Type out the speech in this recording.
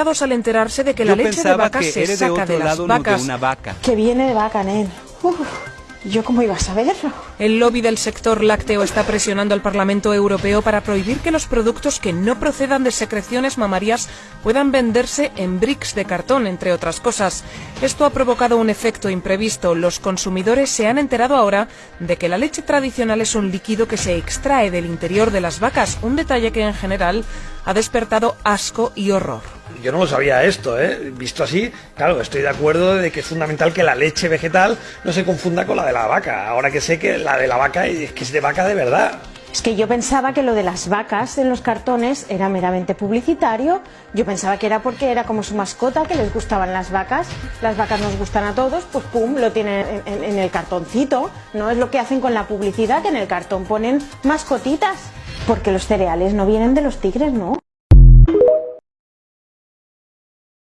al enterarse de que la Yo leche de vaca que se eres de saca otro de las lado, no de vacas. una vaca. Que viene de vaca, nen. Uf, ¿Yo cómo iba a saberlo? El lobby del sector lácteo está presionando al Parlamento Europeo para prohibir que los productos que no procedan de secreciones mamarias puedan venderse en bricks de cartón, entre otras cosas. Esto ha provocado un efecto imprevisto. Los consumidores se han enterado ahora de que la leche tradicional es un líquido que se extrae del interior de las vacas, un detalle que en general ha despertado asco y horror. Yo no lo sabía esto, ¿eh? Visto así, claro, estoy de acuerdo de que es fundamental que la leche vegetal no se confunda con la de la vaca. Ahora que sé que la de la vaca es que es de vaca de verdad. Es que yo pensaba que lo de las vacas en los cartones era meramente publicitario. Yo pensaba que era porque era como su mascota, que les gustaban las vacas. Las vacas nos gustan a todos, pues pum, lo tienen en, en- en el cartoncito. No es lo que hacen con la publicidad, que en el cartón ponen mascotitas. Porque los cereales no vienen de los tigres, ¿no?